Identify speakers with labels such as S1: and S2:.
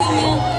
S1: 안 녕.